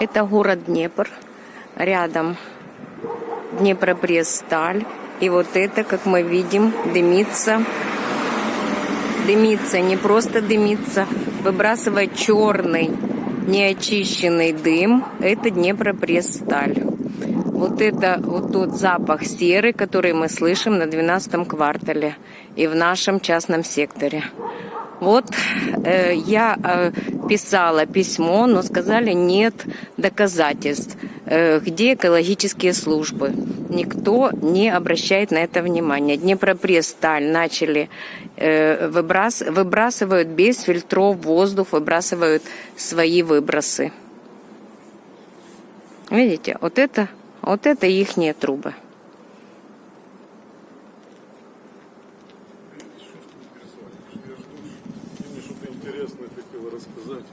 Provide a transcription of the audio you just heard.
Это город Днепр. Рядом Днепропресс-сталь. И вот это, как мы видим, дымится. Дымится, не просто дымится, выбрасывает черный неочищенный дым. Это Днепропресс-сталь. Вот это вот тот запах серы, который мы слышим на 12 квартале и в нашем частном секторе. Вот э, я э, писала письмо, но сказали нет доказательств, э, где экологические службы. Никто не обращает на это внимания. Днепропресс, Сталь начали э, выбрас, выбрасывают без фильтров воздух, выбрасывают свои выбросы. Видите, вот это, вот это ихние трубы. интересное хотел рассказать.